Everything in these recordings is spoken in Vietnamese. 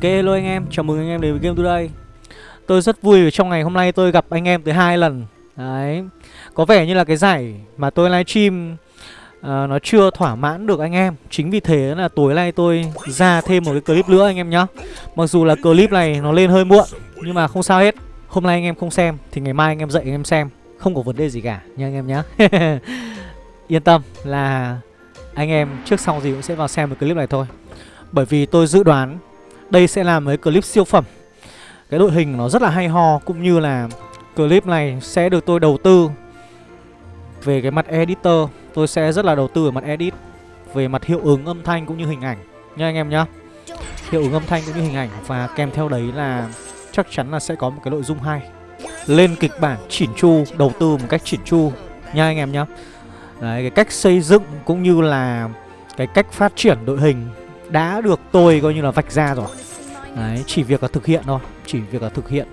Ok hello anh em, chào mừng anh em đến với Game Today. Tôi rất vui vì trong ngày hôm nay tôi gặp anh em tới hai lần. Đấy. Có vẻ như là cái giải mà tôi livestream uh, Nó chưa thỏa mãn được anh em. Chính vì thế là tối nay tôi ra thêm một cái clip nữa anh em nhá. Mặc dù là clip này nó lên hơi muộn Nhưng mà không sao hết. Hôm nay anh em không xem Thì ngày mai anh em dậy anh em xem. Không có vấn đề gì cả nha anh em nhá. Yên tâm là anh em trước sau gì cũng sẽ vào xem một clip này thôi. Bởi vì tôi dự đoán đây sẽ là mấy clip siêu phẩm. Cái đội hình nó rất là hay ho Cũng như là clip này sẽ được tôi đầu tư Về cái mặt editor. Tôi sẽ rất là đầu tư ở mặt edit Về mặt hiệu ứng âm thanh cũng như hình ảnh. Nha anh em nhá. Hiệu ứng âm thanh cũng như hình ảnh Và kèm theo đấy là chắc chắn là sẽ có một cái nội dung hay. Lên kịch bản chỉn chu Đầu tư một cách chỉn chu. Nha anh em nhá. Đấy, cái cách xây dựng cũng như là cái cách phát triển đội hình đã được tôi coi như là vạch ra rồi. Đấy, chỉ việc là thực hiện thôi Chỉ việc là thực hiện.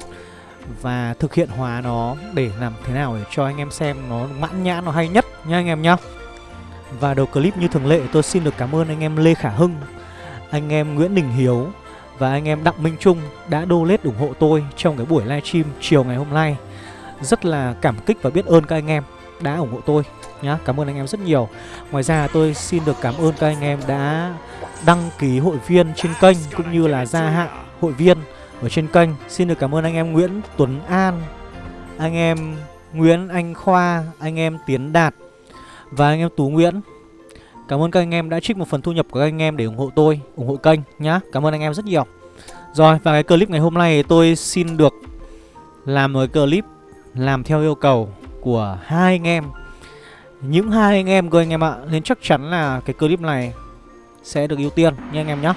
Và thực hiện hóa nó để làm thế nào để cho anh em xem nó mãn nhãn, nó hay nhất nha anh em nhá. Và đầu clip như thường lệ tôi xin được cảm ơn anh em Lê Khả Hưng Anh em Nguyễn Đình Hiếu Và anh em Đặng Minh Trung đã donate ủng hộ tôi trong cái buổi livestream chiều ngày hôm nay. Rất là cảm kích và biết ơn các anh em đã ủng hộ tôi nhá Cảm ơn anh em rất nhiều Ngoài ra tôi xin được cảm ơn các anh em đã đăng ký hội viên trên kênh cũng như là gia hạn hội viên ở trên kênh. Xin được cảm ơn anh em Nguyễn Tuấn An, anh em Nguyễn Anh Khoa, anh em Tiến Đạt và anh em Tú Nguyễn. Cảm ơn các anh em đã trích một phần thu nhập của các anh em để ủng hộ tôi, ủng hộ kênh nhá. Cảm ơn anh em rất nhiều. Rồi và cái clip ngày hôm nay tôi xin được làm một clip làm theo yêu cầu của hai anh em. Những hai anh em cơ anh em ạ, nên chắc chắn là cái clip này sẽ được ưu tiên nha anh em nhé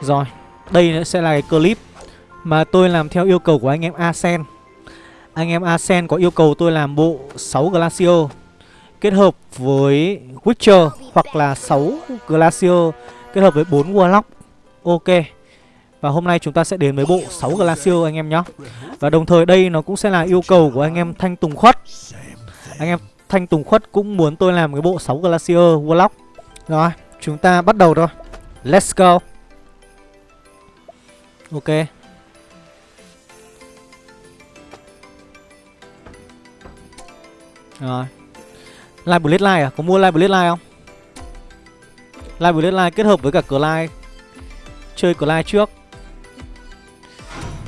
Rồi, đây sẽ là cái clip mà tôi làm theo yêu cầu của anh em Asen. Anh em Asen có yêu cầu tôi làm bộ 6 glacio kết hợp với Witcher hoặc là 6 glacio kết hợp với 4 Warlock. Ok và hôm nay chúng ta sẽ đến với bộ 6 Glacier anh em nhé. Và đồng thời đây nó cũng sẽ là yêu cầu của anh em Thanh Tùng Khuất. Anh em Thanh Tùng Khuất cũng muốn tôi làm cái bộ 6 Glacier Warlock. Rồi, Chúng ta bắt đầu thôi. Let's go. Ok. Rồi. Live Blade Live à? Có mua Live Blade Live không? Live Blade Live kết hợp với cả Clyde Chơi Clyde trước.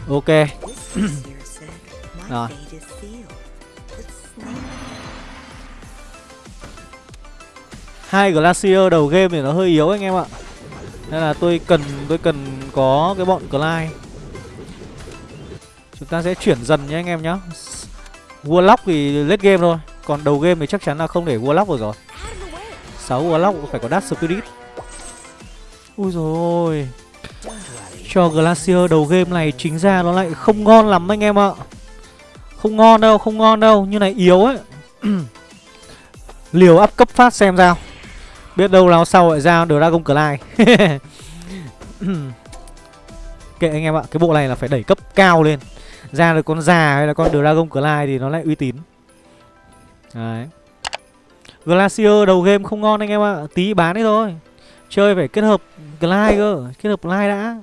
Ok. Rồi. Hai glacier đầu game thì nó hơi yếu anh em ạ. Nên là tôi cần tôi cần có cái bọn Clyde Chúng ta sẽ chuyển dần nhé anh em nhé. Warlock thì lết game thôi. Còn đầu game thì chắc chắn là không để Warlock rồi rồi. 6 Warlock phải có Dark Spirit. Ui rồi cho Glacier đầu game này chính ra nó lại không ngon lắm anh em ạ. Không ngon đâu, không ngon đâu Như này yếu ấy. Liều up cấp phát xem sao. Biết đâu nào sau lại ra Dragon Clyde Kệ anh em ạ Cái bộ này là phải đẩy cấp cao lên. Ra được con già hay là con Dragon Clyde Thì nó lại uy tín. Đấy. Glacier đầu game không ngon anh em ạ Tí bán đấy thôi. Chơi phải kết hợp Clyde cơ Kết hợp Clyde đã.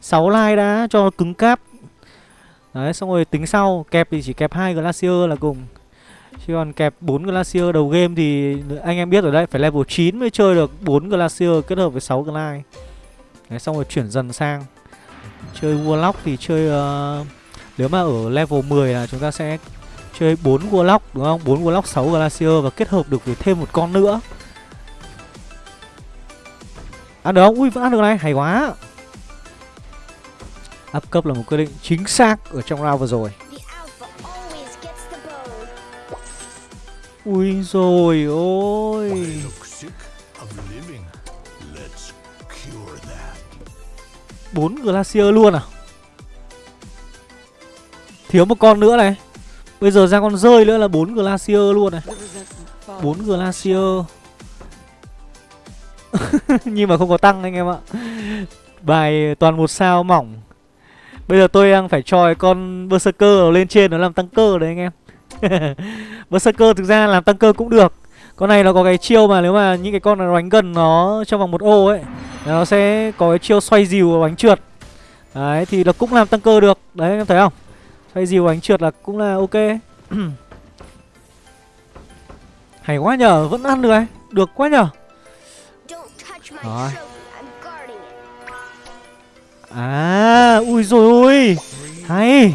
6 like đã cho cứng cáp. Đấy xong rồi tính sau Kẹp thì chỉ kẹp hai Glacier là cùng. Chứ còn kẹp 4 Glacier đầu game thì anh em biết rồi đấy Phải level 9 mới chơi được 4 Glacier kết hợp với 6 Glide. Đấy xong rồi chuyển dần sang. Chơi Warlock thì chơi uh, Nếu mà ở level 10 là chúng ta sẽ chơi 4 Warlock đúng không? 4 Warlock 6 Glacier và kết hợp được với thêm một con nữa. Ăn được không? Ui vẫn ăn được này, hay quá. Up cấp là một quyết định chính xác ở trong round vừa rồi. Ui rồi ôi. Bốn glacier luôn à? Thiếu một con nữa này. Bây giờ ra con rơi nữa là bốn glacier luôn này. Bốn glacier. Nhưng mà không có tăng anh em ạ. Bài toàn một sao mỏng bây giờ tôi đang phải cho con berserker lên trên nó làm tăng cơ đấy anh em. Berserker thực ra làm tăng cơ cũng được. Con này nó có cái chiêu mà nếu mà những cái con nó đánh gần nó trong vòng một ô ấy Nó sẽ có cái chiêu xoay dìu và bánh trượt. Đấy thì nó cũng làm tăng cơ được. Đấy em thấy không? Xoay dìu ánh trượt là cũng là ok. Hay quá nhờ Vẫn ăn được này Được quá nhờ. Rồi À Ui rồi ui Hay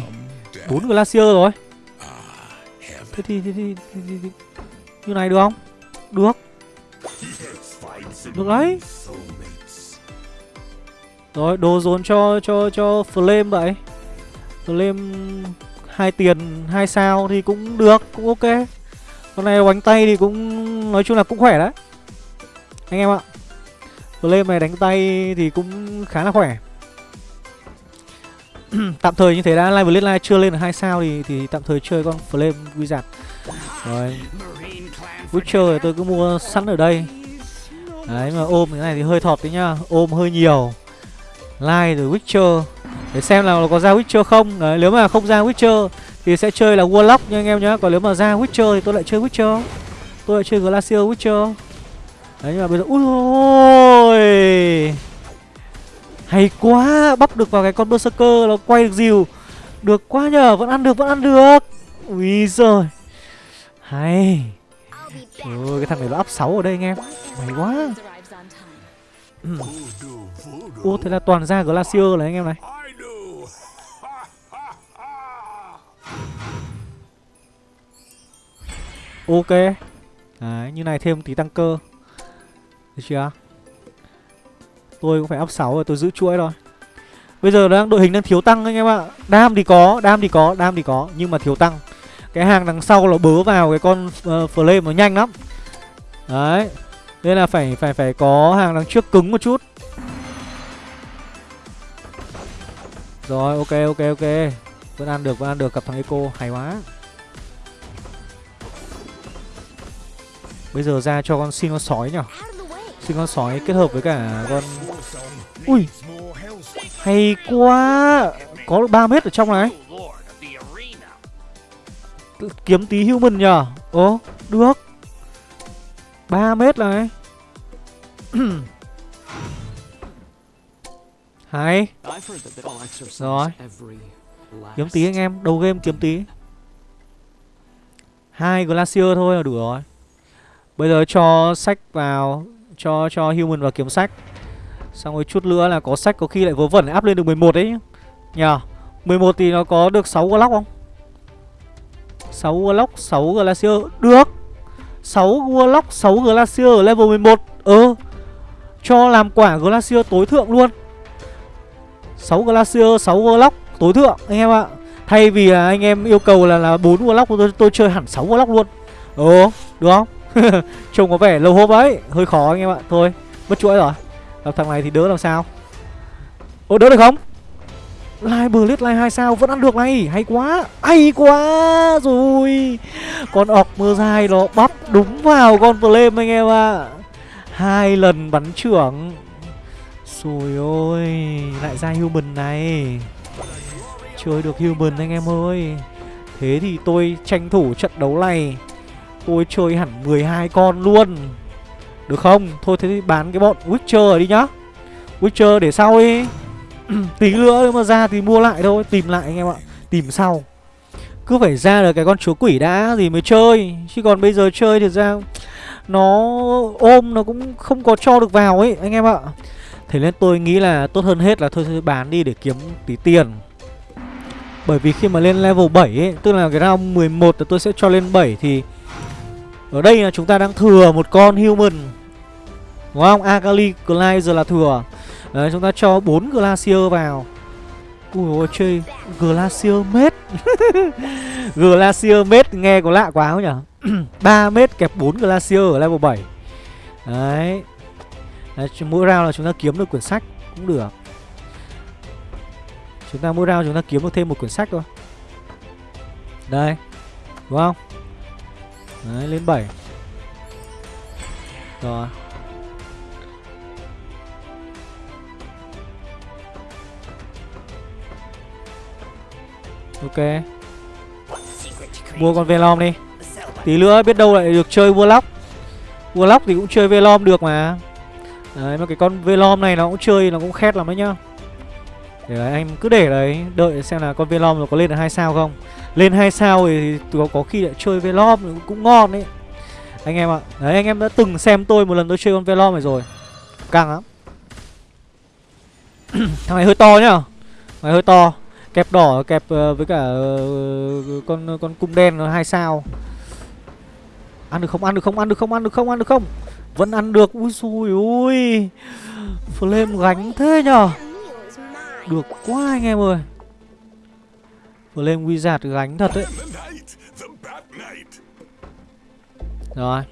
bốn glacier rồi. Thế thì, thế thì, thế thì, thì. Như này được không? Được. Được đấy. Rồi đồ dồn cho cho cho flame vậy. Flame hai tiền hai sao thì cũng được cũng ok. Con này đánh tay thì cũng nói chung là cũng khỏe đấy. Anh em ạ. Flame này đánh tay thì cũng khá là khỏe. tạm thời như thế đã, live Blade chưa lên được hai sao thì thì tạm thời chơi con flame wizard rồi. Witcher thì tôi cứ mua sẵn ở đây. Đấy, mà ôm cái này thì hơi thọt đấy nhá. Ôm hơi nhiều. Live rồi witcher. Để xem là có ra witcher không. Đấy, nếu mà không ra witcher thì sẽ chơi là warlock nha anh em nhá. Còn nếu mà ra witcher thì tôi lại chơi witcher. Tôi lại chơi glacier witcher. Đấy, nhưng mà bây giờ ui ôi! Hay quá Bắp được vào cái con Berserker Nó quay được dìu. Được quá nhờ, Vẫn ăn được, vẫn ăn được. Ui giời. Hay. Ôi, cái thằng này nó up 6 ở đây anh em. Mày quá. Ừ. Ô, thế là toàn ra Glacier này anh em này. Ok. Đấy, như này thêm tí tăng cơ. Được chưa? Tôi cũng phải up 6 rồi tôi giữ chuỗi rồi Bây giờ đang đội hình đang thiếu tăng anh em ạ. Đam thì có, đam thì có, đam thì có Nhưng mà thiếu tăng. Cái hàng đằng sau nó bớ vào cái con uh, flame nó nhanh lắm. Đấy Nên là phải phải phải có hàng đằng trước cứng một chút. Rồi ok ok ok. Vẫn ăn được vẫn ăn được cặp thằng Eco hay quá. Bây giờ ra cho con xin con sói nhở Sinh con sói kết hợp với cả con Ui, Hay quá! Có được 3 mét ở trong này. Kiếm tí human nhờ. Ồ, được. 3 mét này. Hay. Rồi. Kiếm tí anh em, Đầu game kiếm tí. Hai glacier thôi là đủ rồi. Bây giờ cho sách vào. Cho cho human vào kiếm sách. Xong rồi chút nữa là có sách có khi lại vớ vẩn áp lên được 11 đấy Nhờ 11 thì nó có được 6 Warlock không? 6 Warlock 6 Glacier Được. 6 Warlock 6 Glacier ở level 11 Ừ. Cho làm quả Glacier tối thượng luôn. 6 Glacier 6 Warlock tối thượng anh em ạ. Thay vì là anh em yêu cầu là là 4 Warlock tôi, tôi chơi hẳn 6 Warlock luôn. Ừ được không? Trông có vẻ lâu hốp ấy. Hơi khó anh em ạ. Thôi, mất chuỗi rồi. Gặp thằng này thì đỡ làm sao? Ô, đỡ được không? Lai bờ lết lai hai sao, vẫn ăn được này. Hay quá Hay quá Rồi. Con ọc mưa dài nó bắp đúng vào con flame anh em ạ. À. Hai lần bắn trưởng. Rồi ôi, Lại ra human này. Chơi được human anh em ơi. Thế thì tôi tranh thủ trận đấu này. Tôi chơi hẳn 12 con luôn. Được không? Thôi thế thì bán cái bọn Witcher đi nhá. Witcher để sau đi. Tí nữa nếu mà ra thì mua lại thôi. Tìm lại anh em ạ. Tìm sau. Cứ phải ra được cái con chúa quỷ đã thì mới chơi. Chứ còn bây giờ chơi thì ra Nó ôm nó cũng không có cho được vào ấy anh em ạ. Thế nên tôi nghĩ là tốt hơn hết là thôi, thôi bán đi để kiếm tí tiền. Bởi vì khi mà lên level 7 ấy Tức là cái round 11 là tôi sẽ cho lên 7 thì ở đây là chúng ta đang thừa một con human. Đúng không? Akali Clyde giờ là thừa. Đấy chúng ta cho 4 Glacier vào. Ui ôi chơi Glacier mết Glacier mết nghe có lạ quá không nhỉ? 3 mét kẹp 4 Glacier ở level 7 Đấy. Đấy, mỗi round là chúng ta kiếm được quyển sách cũng được. Chúng ta mỗi round chúng ta kiếm được thêm một quyển sách thôi. Đây. Đúng không? Đấy lên 7 Rồi. Ok. Mua con Velom đi. Tí nữa biết đâu lại được chơi Warlock. Warlock thì cũng chơi Velom được mà. Đấy mà cái con Velom này nó cũng chơi Nó cũng khét lắm đấy nhá. Để đấy, anh cứ để đấy đợi xem là con Velom nó có lên được hai sao không lên hai sao thì có, có khi lại chơi Velom cũng ngon đấy. Anh em ạ. Đấy anh em đã từng xem tôi một lần tôi chơi con Velom này rồi. Căng lắm. Thằng này hơi to nhá. Thằng này hơi to. Kẹp đỏ kẹp uh, với cả uh, con con cung đen nó hai sao. Ăn được không? Ăn được không? Ăn được không? Ăn được không? Ăn được không? Vẫn ăn được. Ui xui ui flame gánh thế nhở? Được quá anh em ơi. Flame Wizard gánh thật đấy. Rồi.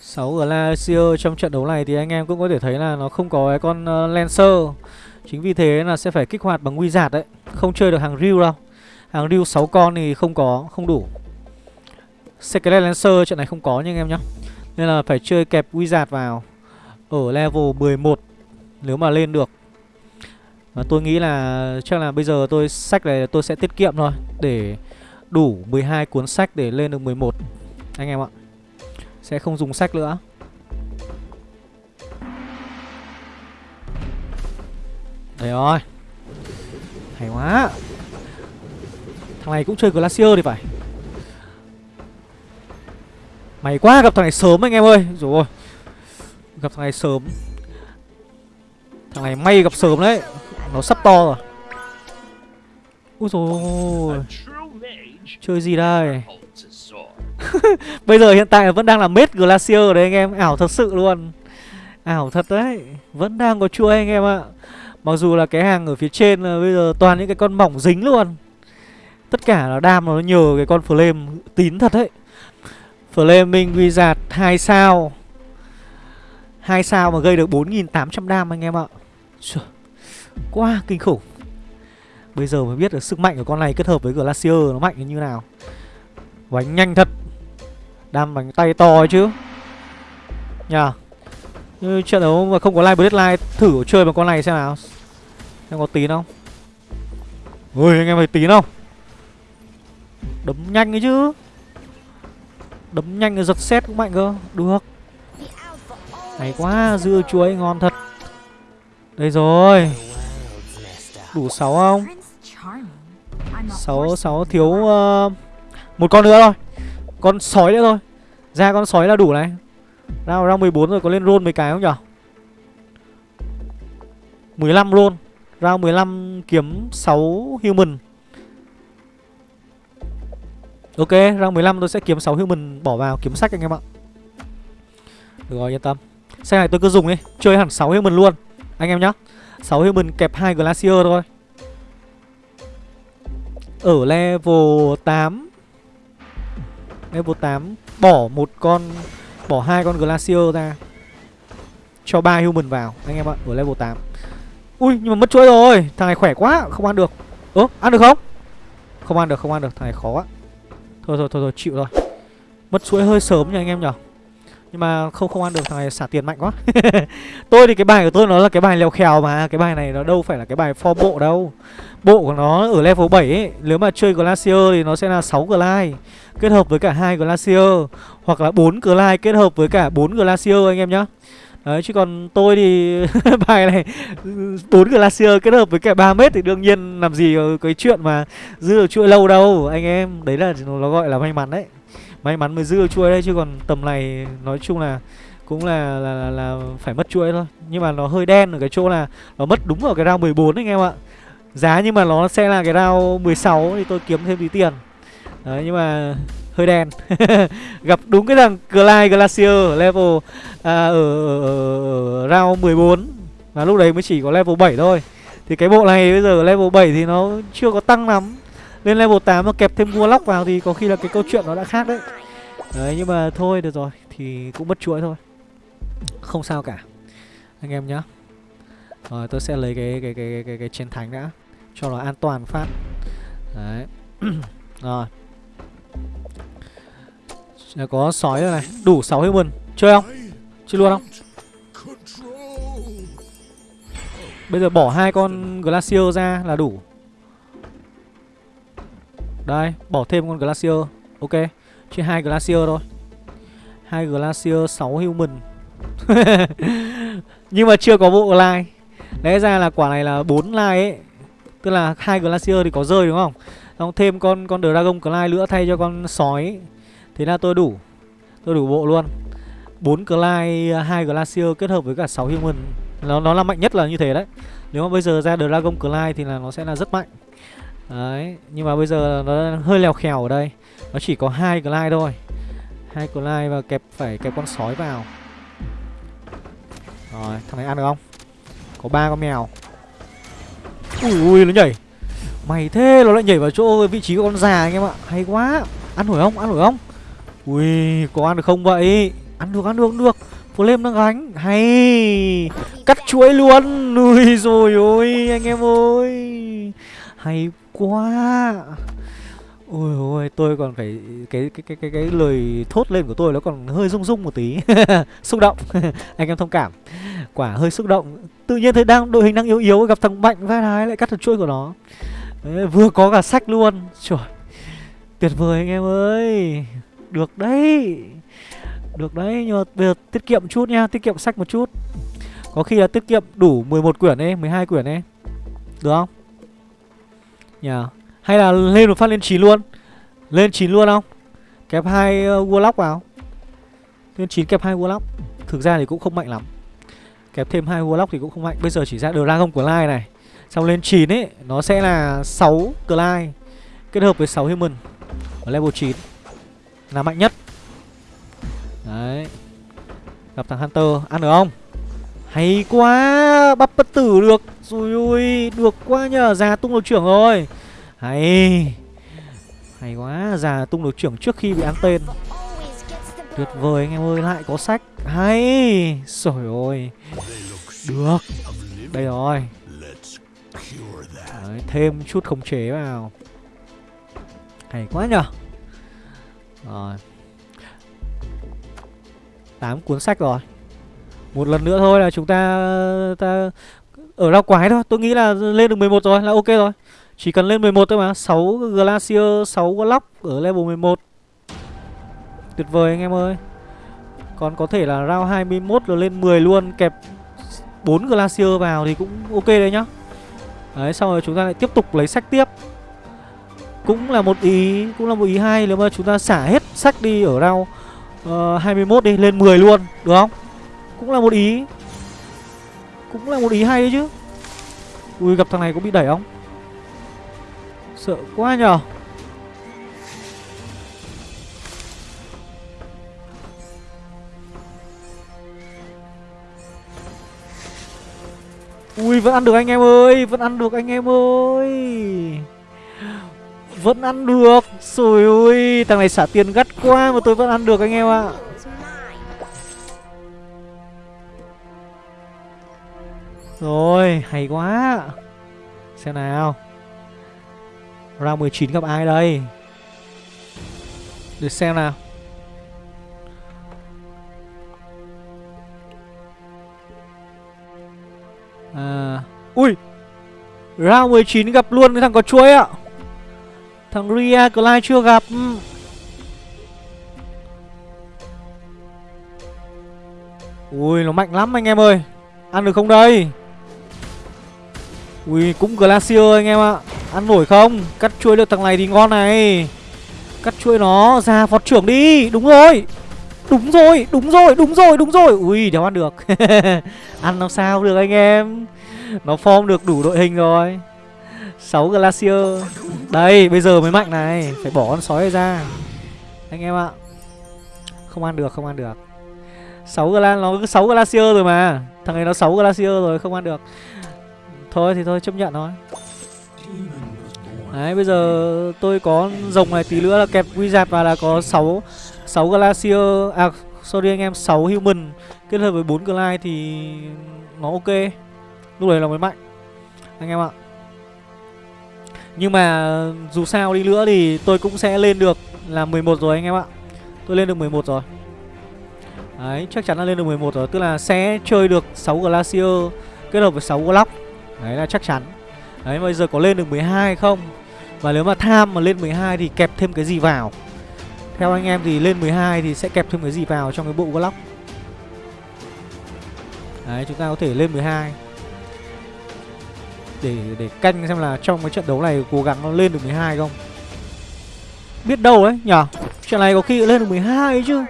6 Glacier trong trận đấu này thì anh em cũng có thể thấy là nó không có cái con uh, Lancer. Chính vì thế là sẽ phải kích hoạt bằng Wizard đấy. Không chơi được hàng Ryu đâu. Hàng Ryu 6 con thì không có, không đủ. Secret Lancer trận này không có nha anh em nhá. Nên là phải chơi kẹp Wizard vào. Ở level 11 Nếu mà lên được và tôi nghĩ là chắc là bây giờ tôi, sách này tôi sẽ tiết kiệm thôi, Để đủ 12 cuốn sách để lên được 11 Anh em ạ, Sẽ không dùng sách nữa. Đấy rồi. Hay quá. Thằng này cũng chơi Glacier thì phải. Mày quá gặp thằng này sớm anh em ơi. Rồi Gặp thằng này sớm. Thằng này may gặp sớm đấy. Nó sắp to rồi. Úi rồi Chơi gì đây? Bây giờ hiện tại vẫn đang là mết Glacier đấy anh em. Ảo thật sự luôn. Ảo thật đấy. Vẫn đang có chuỗi anh em ạ. Mặc dù là cái hàng ở phía trên là bây giờ toàn những cái con mỏng dính luôn. Tất cả là đam nó nhờ cái con flame tín thật đấy. Flaming Wizard 2 sao. 2 sao mà gây được 4.800 đam anh em ạ. Quá kinh khủng. Bây giờ mới biết được sức mạnh của con này kết hợp với Glacier nó mạnh như nào. Bánh nhanh thật. Đam bánh tay to chứ. Nhờ. Như trận đấu mà không có live deadline, Thử chơi bằng con này xem nào. Xem có tín không Ui, anh em phải tín không Đấm nhanh ấy chứ. Đấm nhanh giật xét cũng mạnh cơ. Được. Hay quá, dưa chuối ngon thật. Đây rồi. Đủ 6 không 6 6 thiếu uh, Một con nữa thôi Con sói nữa thôi Ra con sói là đủ này Ra ra 14 rồi có lên roll mấy cái không nhở 15 roll Ra 15 kiếm 6 human Ok, round 15 tôi sẽ kiếm 6 human bỏ vào kiếm sách anh em ạ. Được rồi, yên tâm. Xe này tôi cứ dùng đi, chơi hẳn 6 human luôn. Anh em nhá. 6 human kẹp 2 glacier thôi. Ở level 8 Level 8 Bỏ một con Bỏ hai con Glacier ra Cho ba human vào Anh em ạ Ở level 8 Ui nhưng mà mất chuỗi rồi Thằng này khỏe quá Không ăn được. Ơ ăn được không? Không ăn được không ăn được Thằng này khó quá. Thôi thôi thôi, thôi chịu rồi. Mất chuỗi hơi sớm nha anh em nhở. Nhưng mà không không ăn được, thằng này xả tiền mạnh quá. Tôi thì cái bài của tôi nó là cái bài leo khèo mà, Cái bài này nó đâu phải là cái bài for bộ đâu. Bộ của nó ở level 7 ấy, Nếu mà chơi Glacier thì nó sẽ là 6 Glide Kết hợp với cả hai Glacier, Hoặc là 4 Glide kết hợp với cả 4 Glacier anh em nhá. Đấy, chứ còn tôi thì bài này, bốn glacier kết hợp với cả 3 mét thì đương nhiên làm gì có cái chuyện mà giữ được chuỗi lâu đâu, anh em. Đấy là nó gọi là may mắn đấy may mắn mới giữ được chuỗi đấy chứ còn tầm này nói chung là cũng là là, là là phải mất chuỗi thôi. Nhưng mà nó hơi đen ở cái chỗ là nó mất đúng ở cái round 14 anh em ạ. Giá nhưng mà nó sẽ là cái round 16 thì tôi kiếm thêm tí tiền. Đấy nhưng mà hơi đen. Gặp đúng cái thằng Clyde Glacier level à, ở, ở, ở, ở round 14 và lúc đấy mới chỉ có level 7 thôi. Thì cái bộ này bây giờ level 7 thì nó chưa có tăng lắm lên level 8 mà kẹp thêm Warlock vào thì có khi là cái câu chuyện nó đã khác đấy. Đấy nhưng mà thôi được rồi thì cũng mất chuỗi thôi. Không sao cả anh em nhá. Rồi tôi sẽ lấy cái cái cái cái cái, cái chiến thánh đã cho nó an toàn phát. Đấy. Rồi. Có sói rồi này Đủ 6 human Chơi không? Chơi luôn không? Bây giờ bỏ hai con Glacier ra là đủ. Đây Bỏ thêm con Glacier. Ok chỉ hai Glacier thôi. Hai Glacier 6 human. Nhưng mà chưa có bộ like. Lẽ ra là quả này là 4 like ấy. Tức là hai Glacier thì có rơi đúng không? Xong thêm con con Dragon Clay nữa thay cho con sói Thế là tôi đủ. Tôi đủ bộ luôn. 4 Clay, 2 Glacier kết hợp với cả 6 Human. Nó nó là mạnh nhất là như thế đấy. Nếu mà bây giờ ra Dragon Clay thì là nó sẽ là rất mạnh. Đấy, nhưng mà bây giờ nó hơi lèo khèo ở đây. Nó chỉ có hai glide thôi. Hai glide và kẹp phải kẹp con sói vào. Rồi, thằng này ăn được không? Có ba con mèo. Ui ui nó nhảy. Mày thế nó lại nhảy vào chỗ vị trí của con già anh em ạ. Hay quá. Ăn nổi không? Ăn nổi không? Ui có ăn được không vậy? Ăn được ăn được ăn được. Flame đang gánh. Hay. Cắt chuỗi luôn. Ui rồi ôi anh em ơi. Hay quá Ôi ôi tôi còn phải cái cái cái cái cái lời thốt lên của tôi nó còn hơi rung rung một tí. xúc động. Anh em thông cảm. Quả hơi xúc động. Tự nhiên thấy đang đội hình đang yếu yếu gặp thằng mạnh vai đái lại cắt được chuỗi của nó. Đấy, vừa có cả sách luôn. Trời. Tuyệt vời anh em ơi. Được đấy. Được đấy nhưng mà bây giờ tiết kiệm chút nha, tiết kiệm sách một chút. Có khi là tiết kiệm đủ 11 quyển ấy, 12 quyển ấy. Được không? Nhờ. Yeah. Hay là lên một phát lên 9 luôn. Lên 9 luôn không? Kẹp hai uh, Warlock vào. Lên 9 kẹp hai Warlock. Thực ra thì cũng không mạnh lắm. Kẹp thêm hai Warlock thì cũng không mạnh. Bây giờ chỉ ra Dragon của Lai này. Xong lên 9 ấy Nó sẽ là 6 Clyde Kết hợp với 6 Human Ở level 9 Là mạnh nhất. Đấy. Gặp thằng Hunter Ăn được không? Hay quá Bắp bất tử được. Rồi ui, Được quá nhờ Già tung đầu trưởng rồi. Hay Hay quá Già tung được trưởng trước khi bị ăn tên. Tuyệt vời anh em ơi Lại có sách. Hay Rồi ôi. Được Đây rồi. Đấy, Thêm chút khống chế vào. Hay quá nhở Rồi. 8 cuốn sách rồi. Một lần nữa thôi là chúng ta ta ở rau quái thôi. Tôi nghĩ là lên được 11 rồi là ok rồi. Chỉ cần lên 11 thôi mà. 6 Glacier 6 Glock ở level 11 Tuyệt vời anh em ơi. Còn có thể là round 21 là lên 10 luôn Kẹp 4 Glacier vào thì cũng ok đấy nhá. Đấy xong rồi chúng ta lại tiếp tục lấy sách tiếp. Cũng là một ý Cũng là một ý hay Nếu mà chúng ta xả hết sách đi ở round ờ, uh, 21 đi Lên 10 luôn Được không? Cũng là một ý. Cũng là một ý hay đấy chứ. Ui, gặp thằng này có bị đẩy không? Sợ quá nhờ. Ui, vẫn ăn được anh em ơi, Vẫn ăn được anh em ơi. Vẫn ăn được. Rồi ui Thằng này xả tiền gắt quá mà tôi vẫn ăn được anh em ạ. Rồi, hay quá. Xem nào. Round 19 gặp ai đây? Để xem nào. À Ui, Round 19 gặp luôn cái thằng có chuối ạ. Thằng Ria Clyde chưa gặp. Ừ. Ui, nó mạnh lắm anh em ơi. Ăn được không đây? Ui cũng Glacier anh em ạ. Ăn nổi không? Cắt chuối được thằng này thì ngon này. Cắt chuối nó ra phọt trưởng đi. Đúng rồi. Đúng rồi, đúng rồi, đúng rồi, đúng rồi. Ui, đéo ăn được. Ăn làm sao được anh em? Nó form được đủ đội hình rồi. 6 Glacier. Đây, bây giờ mới mạnh này. Phải bỏ con sói ra. Anh em ạ. Không ăn được, không ăn được. 6 Gla nó 6 Glacier rồi mà. Thằng này nó 6 Glacier rồi, không ăn được. Thôi thì thôi, chấp nhận thôi Đấy bây giờ tôi có rồng này tí nữa là kẹp wizard và là có 6 6 glacier à sorry anh em 6 human kết hợp với 4 glide thì nó ok. Lúc đấy là mới mạnh. Anh em ạ. Nhưng mà dù sao đi nữa thì tôi cũng sẽ lên được là 11 rồi anh em ạ. Tôi lên được 11 rồi. Đấy, chắc chắn là lên được 11 rồi, tức là sẽ chơi được 6 glacier kết hợp với 6 glock. Đấy là chắc chắn. Đấy bây giờ có lên được 12 không? Và nếu mà tham mà lên 12 thì kẹp thêm cái gì vào? Theo anh em thì lên 12 thì sẽ kẹp thêm cái gì vào trong cái bộ Glock Đấy chúng ta có thể lên 12 để để canh xem là trong cái trận đấu này cố gắng nó lên được 12 không? Biết đâu đấy nhở? Trận này có khi lên được 12 ấy chứ.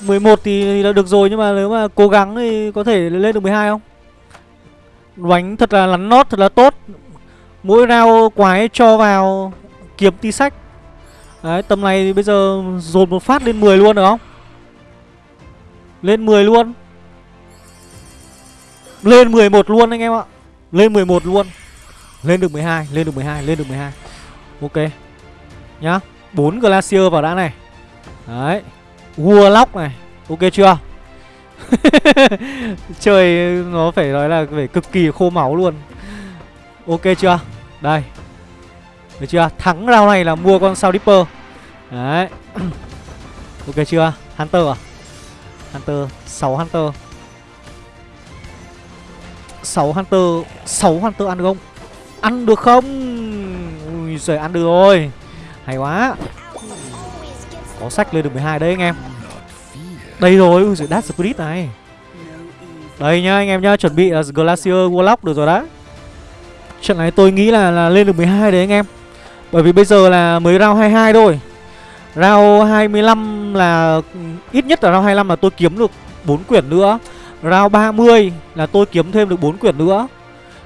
11 thì, thì là được rồi nhưng mà nếu mà cố gắng thì có thể lên được 12 không? Đánh thật là lắn nót, thật là tốt. Mỗi round quái cho vào kiếm tí sách. Đấy, tầm này thì bây giờ dồn một phát lên 10 luôn, được không? Lên 10 luôn. Lên 11 luôn anh em ạ. Lên 11 luôn. Lên được 12 Lên được 12 Lên được 12 Ok. Nhá 4 Glacier vào đã này. Đấy. Warlock này. Ok chưa? Chơi nó phải nói là phải cực kỳ khô máu luôn. Ok chưa? Đây. Được chưa? Thắng round này là mua con sao Dipper Đấy. Ok chưa? Hunter à? Hunter 6 Hunter. 6 Hunter 6 Hunter ăn được không? Ăn được không? Ui giời, ăn được rồi. Hay quá. Có sách lên được 12 đấy anh em. Đây rồi Ui giời Dark Spirit này. Đây nhá anh em nhá Chuẩn bị là Glacier Warlock được rồi đó. Trận này tôi nghĩ là, là lên được 12 đấy anh em. Bởi vì bây giờ là mới round 22 thôi. Round 25 là Ít nhất là round 25 là tôi kiếm được 4 quyển nữa. Round 30 là tôi kiếm thêm được 4 quyển nữa.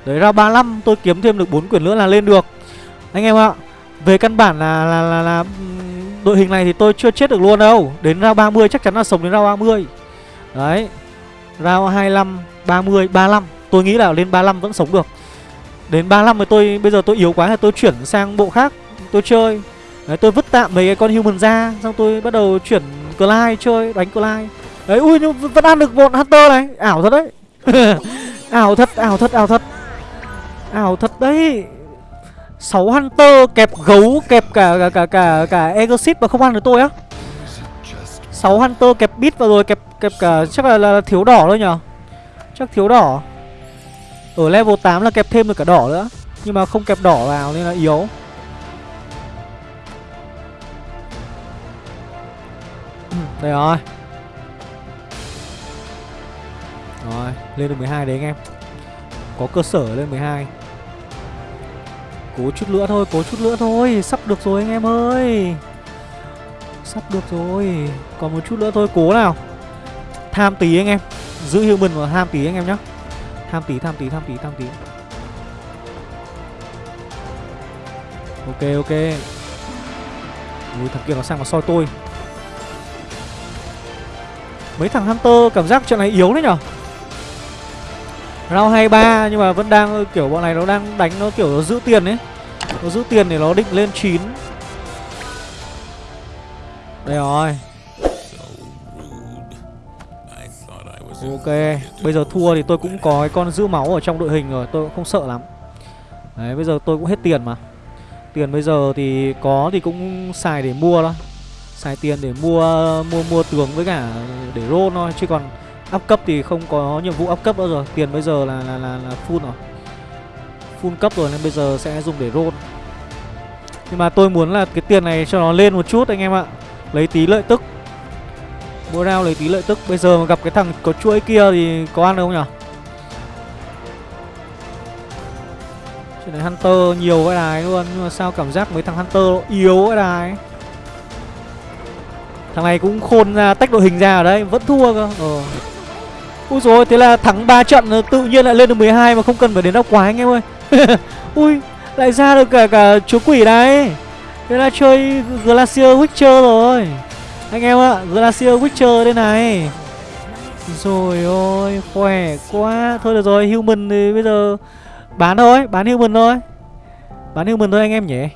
Đấy round 35 tôi kiếm thêm được 4 quyển nữa là lên được. Anh em ạ Về căn bản là, là, là, là Đội hình này thì tôi chưa chết được luôn đâu. Đến round 30 chắc chắn là sống đến round 30 Đấy. Round 25, 30, 35 Tôi nghĩ là lên 35 vẫn sống được. Đến 35 thì tôi Bây giờ tôi yếu quá thì tôi chuyển sang bộ khác. Tôi chơi. Đấy tôi vứt tạm mấy cái con human ra Xong tôi bắt đầu chuyển Clyde chơi Đánh Clyde. Đấy ui nhưng vẫn ăn được một Hunter này. Ảo thật đấy. Ảo thật ảo thật ảo thật. Ảo thật đấy. 6 Hunter kẹp gấu kẹp cả cả cả cả, cả Exit mà không ăn được tôi á. 6 Hunter kẹp bit vào rồi kẹp kẹp cả chắc là, là, là thiếu đỏ thôi nhở Chắc thiếu đỏ. Ở level 8 là kẹp thêm được cả đỏ nữa Nhưng mà không kẹp đỏ vào nên là yếu. Ừ, đây rồi. Rồi lên được 12 đấy anh em. Có cơ sở lên 12 Cố chút nữa thôi, cố chút nữa thôi. Sắp được rồi anh em ơi. Sắp được rồi. Còn một chút nữa thôi, cố nào. Tham tí anh em. Giữ human và tham tí anh em nhá. Tham tí, tham tí, tham tí, tham tí. Ok, ok. Ui, thằng kia nó sang mà soi tôi. Mấy thằng Hunter cảm giác trận này yếu đấy nhở? Round 23 nhưng mà vẫn đang kiểu bọn này nó đang đánh nó kiểu nó giữ tiền ấy. Nó giữ tiền để nó định lên 9 Đây rồi. Ok Bây giờ thua thì tôi cũng có cái con giữ máu ở trong đội hình rồi Tôi cũng không sợ lắm. Đấy bây giờ tôi cũng hết tiền mà. Tiền bây giờ thì có thì cũng xài để mua thôi. Xài tiền để mua mua mua tường với cả để roll thôi Chứ còn up cấp thì không có nhiệm vụ up cấp nữa rồi. Tiền bây giờ là là, là, là full rồi. Full cấp rồi nên bây giờ sẽ dùng để roll. Nhưng mà tôi muốn là cái tiền này cho nó lên một chút anh em ạ. Lấy tí lợi tức. Mỗi round lấy tí lợi tức. Bây giờ mà gặp cái thằng có chuỗi kia thì có ăn được không nhở? Chuyện này Hunter nhiều cái đài luôn. Nhưng mà sao cảm giác mấy thằng Hunter yếu cái đài? Thằng này cũng khôn ra, tách đội hình ra ở đấy. Vẫn thua cơ. Ờ. Dồi rồi thế là thắng 3 trận tự nhiên lại lên được 12 mà không cần phải đến đau quá anh em ơi. Ui, lại ra được cả cả chúa quỷ này. Thế là chơi Glacier Witcher rồi. Anh em ạ, Glacier Witcher đây này. Rồi ôi, khỏe quá. Thôi được rồi, human thì bây giờ Bán thôi, bán human thôi. Bán human thôi anh em nhỉ.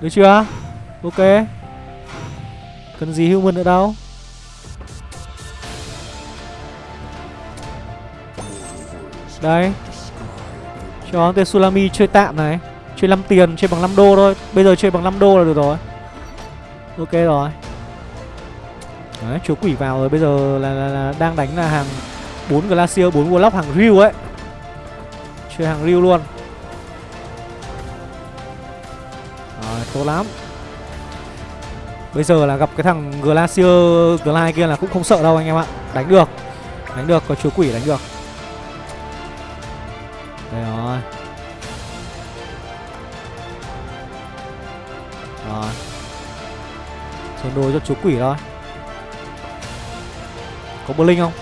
Được chưa? Ok. Cần gì human nữa đâu? Đấy. Cho tên Sulami chơi tạm này. Chơi 5 tiền, chơi bằng 5 đô thôi. Bây giờ chơi bằng 5 đô là được rồi. Ok rồi. Đấy, chúa quỷ vào rồi. Bây giờ là, là, là đang đánh là hàng 4 Glacier, 4 Warlock hàng Ryu ấy. Chơi hàng Ryu luôn. Rồi, tốt lắm. Bây giờ là gặp cái thằng Glacier Glide kia là cũng không sợ đâu anh em ạ. Đánh được. Đánh được, có chúa quỷ đánh được. Đây rồi. Rồi. Sơn đôi cho chú quỷ thôi. Có bơ linh không?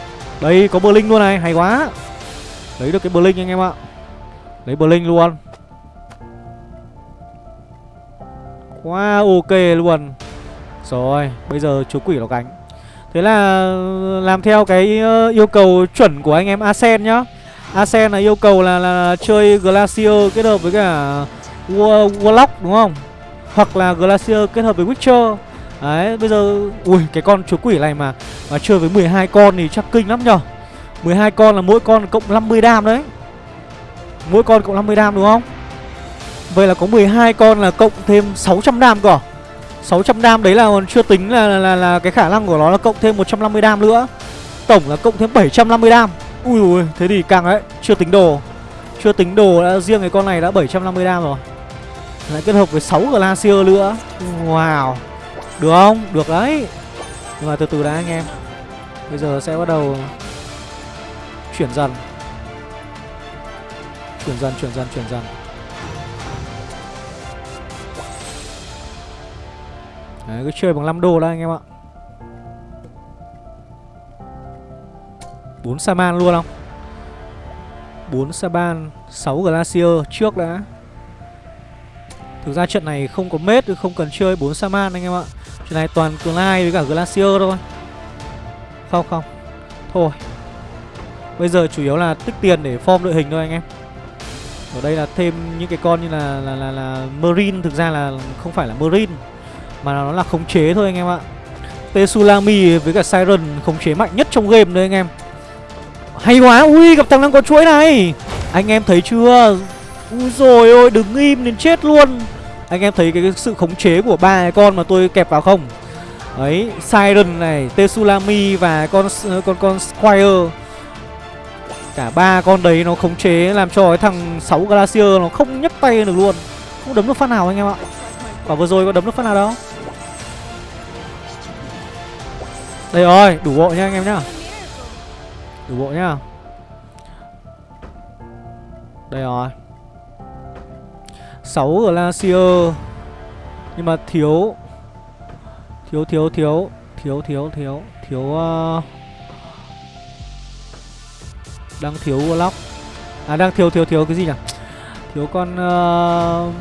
Đây, có bơ linh luôn này, hay quá. Lấy được cái bơ linh anh em ạ. Lấy bơ linh luôn. Quá ok luôn. Rồi, bây giờ chú quỷ nó gánh. Thế là làm theo cái ờ, yêu cầu chuẩn của anh em Asen nhá. Asen là yêu cầu là, là, chơi Glacier kết hợp với cả Warlock đúng không? Hoặc là Glacier kết hợp với Witcher. Đấy, bây giờ Ui, cái con chúa quỷ này mà Mà chơi với 12 con thì chắc kinh lắm nhở 12 con là mỗi con cộng 50 đam đấy. Mỗi con cộng 50 đam đúng không? Vậy là có 12 con là cộng thêm 600 đam cơ à? 600 đam đấy là còn chưa tính là, là, là, là cái khả năng của nó là cộng thêm 150 đam nữa. Tổng là cộng thêm 750 đam. Ui ui, thế thì càng đấy, chưa tính đồ. Chưa tính đồ đã riêng cái con này đã 750 đam rồi. Lại kết hợp với 6 Glacier nữa. Wow. Được không? Được đấy. Nhưng mà từ từ đã anh em. Bây giờ sẽ bắt đầu Chuyển dần. Chuyển dần, chuyển dần, chuyển dần. Đấy, cứ chơi bằng 5 đô đó anh em ạ. 4 Saman luôn không? 4 Saban 6 Glacier trước đã. Thực ra trận này không có mết Không cần chơi 4 Saman anh em ạ. Trận này toàn Clyde với cả Glacier thôi. Không không. Thôi. Bây giờ chủ yếu là tích tiền để form đội hình thôi anh em. Ở đây là thêm những cái con như là là, là, là Marine. Thực ra là không phải là Marine Mà nó là khống chế thôi anh em ạ. Tsunami với cả Siren khống chế mạnh nhất trong game đấy anh em hay quá Ui gặp thằng đang có chuỗi này. Anh em thấy chưa? Ui rồi ôi đứng im đến chết luôn. Anh em thấy cái, cái sự khống chế của ba con mà tôi kẹp vào không? Đấy Siren này Tsunami và con con con Squire. Cả ba con đấy nó khống chế Làm cho cái thằng 6 Glacier nó không nhấc tay được luôn. Không đấm được phát nào anh em ạ. Quả vừa rồi có đấm được phát nào đâu. Đây rồi đủ bộ nha anh em nhá. Đủ bộ nhá. Đây rồi. 6 Glacier Nhưng mà thiếu. Thiếu thiếu thiếu. Thiếu thiếu thiếu. Thiếu uh... Đang thiếu Warlock. À đang thiếu thiếu thiếu cái gì nhỉ? Thiếu con uh...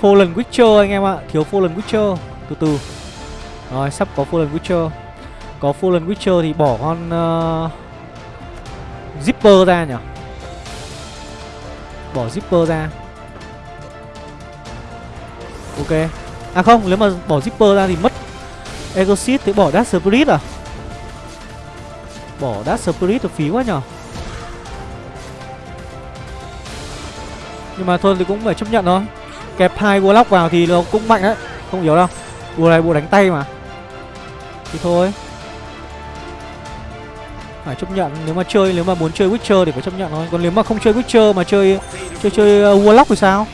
Fallen Witcher anh em ạ. Thiếu Fallen Witcher. Từ từ. Rồi, sắp có Fallen Witcher. Có Fallen Witcher thì bỏ con uh... Zipper ra nhỉ Bỏ zipper ra. Ok. À không, nếu mà bỏ zipper ra thì mất exit thì bỏ dash Spirit à? Bỏ dash Spirit thì phí quá nhở? Nhưng mà thôi thì cũng phải chấp nhận thôi. Kẹp hai Warlock vào thì nó cũng mạnh đấy. Không hiểu đâu. Bùa này bùa đánh tay mà. Thì thôi phải chấp nhận. Nếu mà chơi nếu mà muốn chơi Witcher thì phải chấp nhận thôi. Còn nếu mà không chơi Witcher mà chơi chơi chơi uh, Warlock thì sao?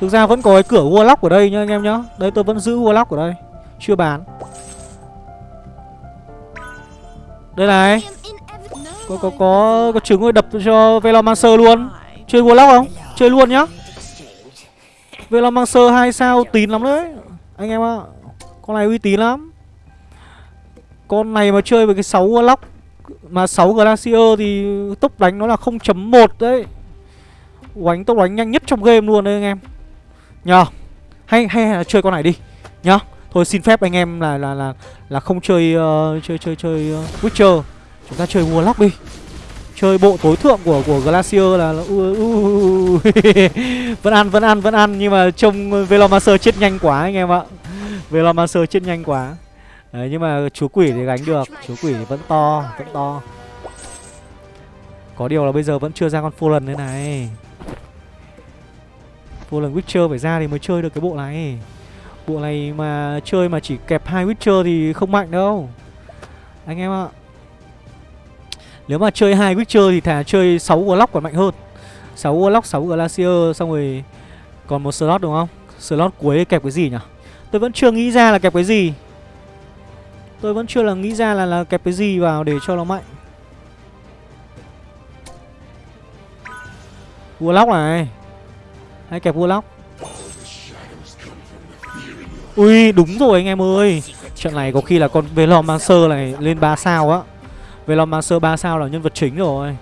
Thực ra vẫn có cái cửa Warlock ở đây nhá anh em nhá. Đây tôi vẫn giữ Warlock ở đây. Chưa bán. Đây này. Có có có có trứng rồi đập cho Velomancer luôn. Chơi Warlock không? Chơi luôn nhá. Velomancer hai sao tín lắm đấy anh em ạ. Con này uy tín lắm. Con này mà chơi với cái 6 Warlock mà 6 Glacier thì tốc đánh nó là 0.1 đấy. Oánh tốc đánh nhanh nhất trong game luôn đấy anh em. Nhờ. Hay, hay là chơi con này đi. Nhá Thôi xin phép anh em là là là là không chơi uh, chơi chơi chơi uh, Witcher. Chúng ta chơi Warlock đi. Chơi bộ tối thượng của của Glacier là uh, uh, uh, Vẫn ăn vẫn ăn vẫn ăn. Nhưng mà trông Velomancer chết nhanh quá anh em ạ. Velomancer chết nhanh quá. Đấy nhưng mà chú quỷ thì gánh được. Chú quỷ thì vẫn to Vẫn to. Có điều là bây giờ vẫn chưa ra con Fallen thế này. Fallen Witcher phải ra thì mới chơi được cái bộ này. Bộ này mà chơi mà chỉ kẹp hai Witcher thì không mạnh đâu. Anh em ạ. Nếu mà chơi hai Witcher thì thà chơi 6 Warlock còn mạnh hơn. 6 Warlock, 6 Glacier Xong rồi còn một slot đúng không? Slot cuối kẹp cái gì nhỉ? Tôi vẫn chưa nghĩ ra là kẹp cái gì. Tôi vẫn chưa là nghĩ ra là, là kẹp cái gì vào để cho nó mạnh. Vua lóc này. Hãy kẹp vua lóc Ui đúng rồi anh em ơi. Trận này có khi là con Velomancer này lên 3 sao á. Velomancer 3 sao là nhân vật chính rồi.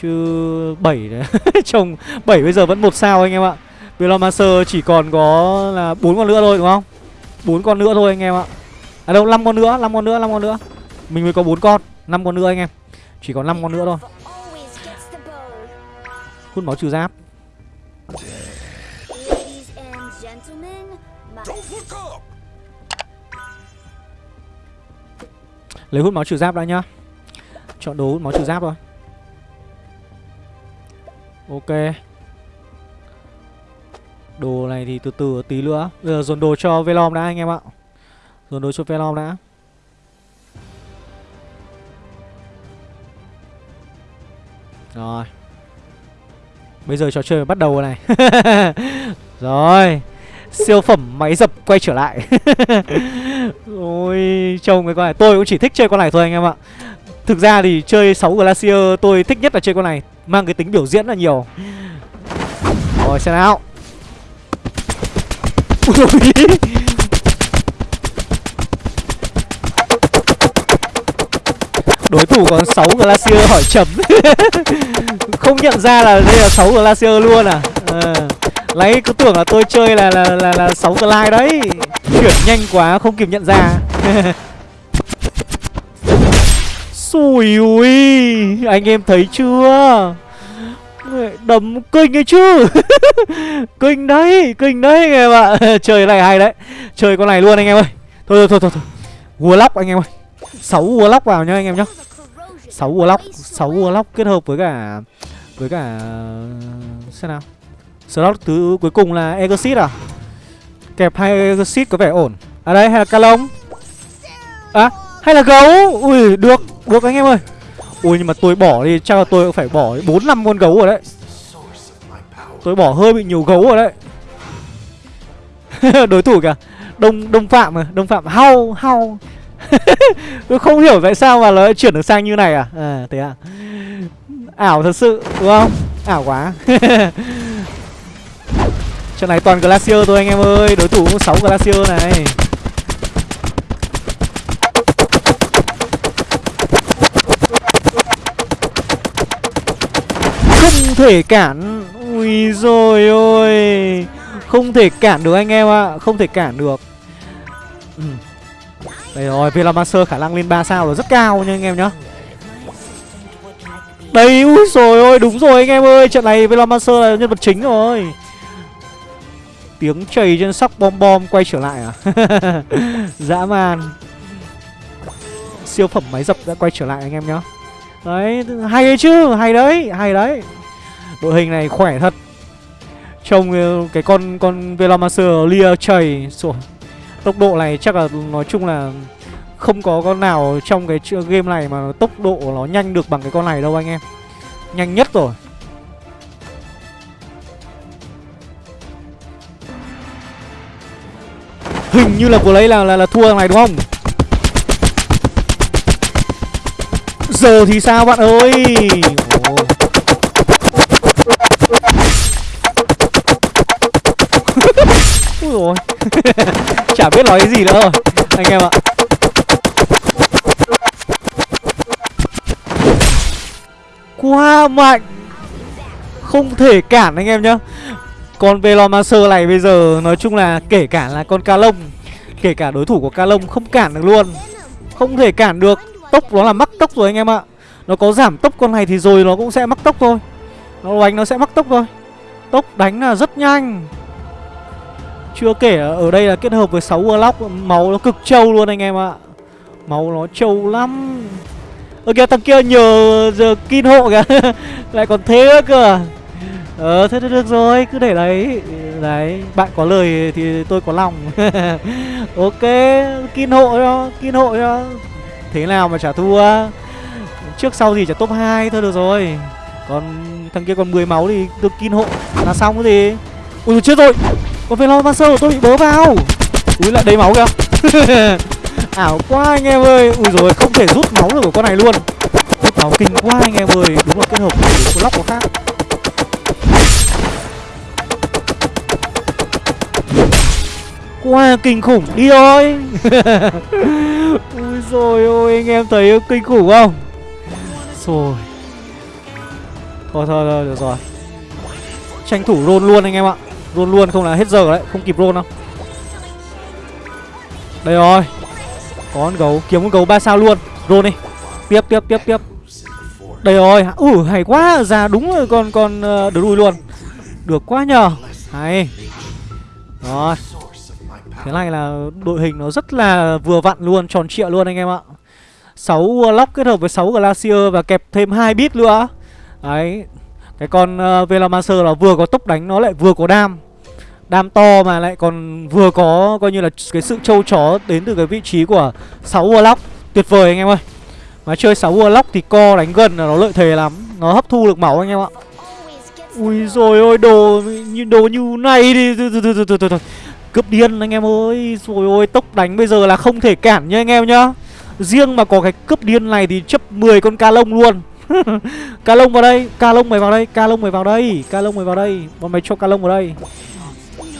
Chứ 7 đấy. Chồng 7 bây giờ vẫn một sao anh em ạ. Velomancer chỉ còn có là bốn con nữa thôi đúng không? Bốn con nữa thôi anh em ạ. À đâu 5 con nữa 5 con nữa 5 con nữa. Mình mới có 4 con 5 con nữa anh em. Chỉ còn 5 con nữa thôi. Hút máu trừ giáp. Lấy hút máu trừ giáp đã nhá. Chọn đồ hút máu trừ giáp thôi. Ok. Đồ này thì từ từ tí nữa. Bây giờ dồn đồ cho Velom đã, anh em ạ. Dồn đồ cho Velom đã. Rồi. Bây giờ trò chơi bắt đầu rồi này. Rồi. Siêu phẩm máy dập quay trở lại. Ôi, Trông cái con này, Tôi cũng chỉ thích chơi con này thôi anh em ạ. Thực ra thì chơi 6 Glacier Tôi thích nhất là chơi con này, Mang cái tính biểu diễn là nhiều. Rồi, xem nào. Ui. Đối thủ còn 6 Glacier hỏi chấm. Không nhận ra là đây là 6 Glacier luôn à? À. Lấy cứ tưởng là tôi chơi là là là, là 6 glide đấy. Chuyển nhanh quá không kịp nhận ra. Xùi ui Anh em thấy chưa? Đấm kinh ấy chứ. Kinh đấy Kinh đấy anh em ạ. Chơi cái này hay đấy. Chơi con này luôn anh em ơi. Thôi thôi thôi thôi, thôi. Warlock anh em ơi. 6 Warlock vào nhá anh em nhá. 6 Warlock 6 Warlock kết hợp với cả Với cả, Xem nào. Slot thứ cuối cùng là Exit à? Kẹp hai Exit có vẻ ổn. À đây, hay là Calong À hay là gấu? Ui, được Được anh em ơi. Ui, nhưng mà tôi bỏ đi, Chắc là tôi cũng phải bỏ 4 năm con gấu rồi đấy. Tôi bỏ hơi bị nhiều gấu rồi đấy. Đối thủ kìa. Đông Đông Phạm à Đông Phạm. Hao hao Tôi không hiểu tại sao mà nó chuyển được sang như này à? À thế à? Ảo thật sự, đúng không? Ảo quá. Trận này toàn Glacier thôi anh em ơi. Đối thủ cũng sáu Glacier này. Không thể cản. Ui rồi ôi. Không thể cản được anh em ạ. Không thể cản được. Ừ. Đây rồi Velomancer khả năng lên 3 sao là rất cao nha anh em nhá. Đây ui rồi ôi, đúng rồi anh em ơi, Trận này Velomancer là nhân vật chính rồi. Tiếng chảy trên sóc bom bom quay trở lại à? Dã man. Siêu phẩm máy dập đã quay trở lại anh em nhá. Đấy, hay đấy chứ, Hay đấy hay đấy. Đội hình này khỏe thật. Trông ờ, cái con con Velomancer lia chảy Rồi Tốc độ này chắc là nói chung là Không có con nào trong cái game này mà tốc độ nó nhanh được bằng cái con này đâu anh em. Nhanh nhất rồi. Hình như là vừa lấy là là, là thua này đúng không? Giờ thì sao bạn ơi? Ồ. rồi. Chả biết nói cái gì nữa rồi, Anh em ạ. Quá mạnh. Không thể cản anh em nhá. Con Velomancer này bây giờ Nói chung là kể cả là con ca lông, Kể cả đối thủ của ca lông không cản được luôn. Không thể cản được. Tốc nó là mắc tốc rồi anh em ạ. Nó có giảm tốc con này thì rồi nó cũng sẽ mắc tốc thôi. Nó đánh nó sẽ mắc tốc thôi. Tốc đánh là rất nhanh chưa kể ở đây là kết hợp với 6 Warlock, Máu nó cực trâu luôn anh em ạ. Máu nó trâu lắm. Ơ kìa, thằng kia nhờ giờ kin hộ kìa. Lại còn thế nữa cơ? À? Ờ thế thì được rồi, cứ để đấy. Đấy, bạn có lời thì tôi có lòng. Ok, kin hộ cho, Kin hộ cho. Thế nào mà chả thua? Trước sau gì chả top 2 thôi được rồi. Còn thằng kia còn 10 máu thì được kin hộ. Là xong cái gì? Ui, chết rồi. Còn Velomancer tôi bị bớ vào. Úi, lại đầy máu kìa. Ảo quá anh em ơi. Úi rồi không thể rút máu được của con này luôn. Rút máu kinh quá anh em ơi. Đúng là kết hợp của lóc có khác. Quá kinh khủng. Đi thôi. Úi rồi ôi, anh em thấy kinh khủng không? Rồi. Thôi thôi thôi, được rồi. Tranh thủ rôn luôn anh em ạ. Roll luôn không là hết giờ đấy Không kịp roll đâu. Đây rồi. Có con gấu Kiếm con gấu ba sao luôn. Roll đi. Tiếp tiếp tiếp tiếp. Đây rồi. Ừ hay quá. Ra đúng rồi con con uh, đứa đuôi luôn. Được quá nhờ. Hay. Rồi. Thế này là đội hình nó rất là vừa vặn luôn Tròn trịa luôn anh em ạ. 6 Warlock kết hợp với 6 Glacier Và kẹp thêm hai bit nữa. Đấy. Cái con ờ, uh, Velomancer là vừa có tốc đánh Nó lại vừa có đam. Đam to mà lại còn vừa có Coi như là cái sự trâu chó Đến từ cái vị trí của 6 Warlock. Tuyệt vời anh em ơi. Mà chơi 6 Warlock thì co đánh gần là nó lợi thế lắm. Nó hấp thu được máu anh em ạ. Ui rồi ôi đồ như đồ như này đi. Cướp điên anh em ơi. Rồi ôi tốc đánh bây giờ là không thể cản nha anh em nhá. Riêng mà có cái cướp điên này thì chấp 10 con ca lông luôn. Ca lông vào đây, Ca lông mày vào đây, Ca lông mày vào đây, Ca lông mày vào đây. Bọn mày cho ca lông vào đây.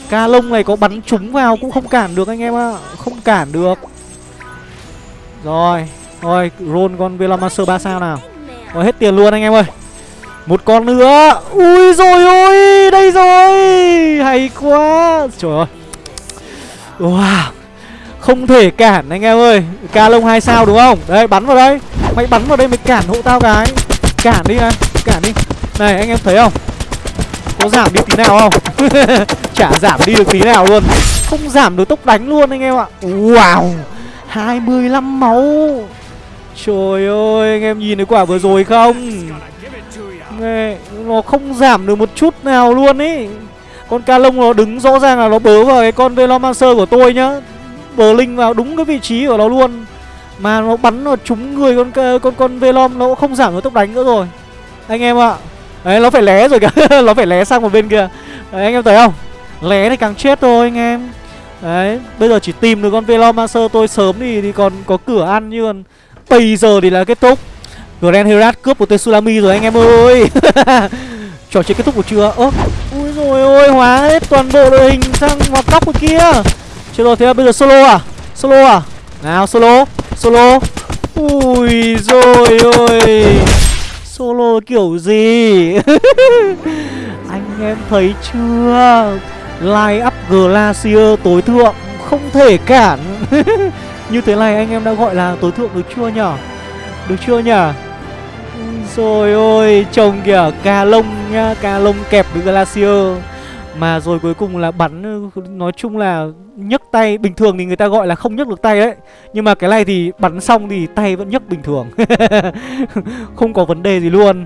Ca lông này có bắn trúng vào cũng không cản được anh em ạ, Không cản được. Rồi Rồi, roll con Velomancer 3 sao nào. Rồi, hết tiền luôn anh em ơi. Một con nữa. Ui rồi ôi, Đây rồi. Hay quá. Trời ơi. Wow. Không thể cản anh em ơi. Ca lông hai sao đúng không? Đây bắn vào đây. Mày bắn vào đây mày cản hộ tao cái. Cản đi anh, Cản đi. Này anh em thấy không? Có giảm đi tí nào không? Chả giảm đi được tí nào luôn. Không giảm được tốc đánh luôn anh em ạ. Wow 25 máu. Trời ơi anh em nhìn thấy quả vừa rồi không? Nghe, Nó không giảm được một chút nào luôn ý. Con ca lông nó đứng rõ ràng là nó bớ vào cái con Velomancer của tôi nhá. Bờ linh vào đúng cái vị trí của nó luôn. Mà nó bắn nó trúng người con con con Velom nó cũng không giảm được tốc đánh nữa rồi. Anh em ạ. Đấy nó phải lé rồi kìa. Nó phải lé sang một bên kia. Đấy anh em thấy không? Lé thì càng chết thôi anh em. Đấy Bây giờ chỉ tìm được con Velomancer tôi sớm thì, thì còn có cửa ăn như còn Bây giờ thì là kết thúc. Grand Herat cướp một Tsunami rồi anh em ơi. Trò chơi kết thúc một chưa Ơ Ui rồi ôi hóa hết toàn bộ đội hình sang hoạt góc của kia. Chưa rồi thế là bây giờ solo à? Solo à? Nào solo. Solo. Ui rồi ôi. Solo kiểu gì? Anh em thấy chưa? Line up Glacier tối thượng, Không thể cản. Như thế này anh em đã gọi là tối thượng được chưa nhở? Được chưa nhở? Rồi ôi Chồng kìa cà lông nhá Cà lông kẹp với Glacier. Mà rồi cuối cùng là bắn, Nói chung là nhấc tay. Bình thường thì người ta gọi là không nhấc được tay đấy. Nhưng mà cái này thì bắn xong thì tay vẫn nhấc bình thường. Không có vấn đề gì luôn.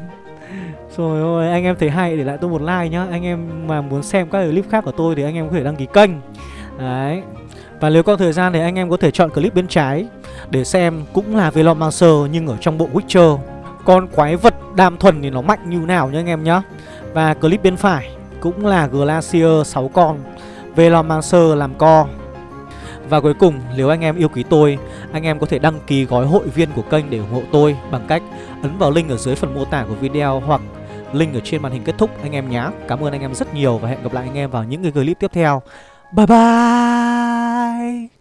Rồi, ôi, anh em thấy hay, để lại tôi một like nhá. Anh em mà muốn xem các clip khác của tôi Thì anh em có thể đăng ký kênh. Đấy. Và nếu có thời gian thì anh em có thể chọn clip bên trái Để xem cũng là Velomancer Nhưng ở trong bộ Witcher. Con quái vật đam thuần thì nó mạnh như nào nhá anh em nhá. Và clip bên phải cũng là Glacier 6 con. Velomancer làm co. Và cuối cùng, nếu anh em yêu quý tôi, Anh em có thể đăng ký gói hội viên của kênh để ủng hộ tôi Bằng cách ấn vào link ở dưới phần mô tả của video Hoặc link ở trên màn hình kết thúc anh em nhé. Cảm ơn anh em rất nhiều và hẹn gặp lại anh em vào những cái clip tiếp theo. Bye bye!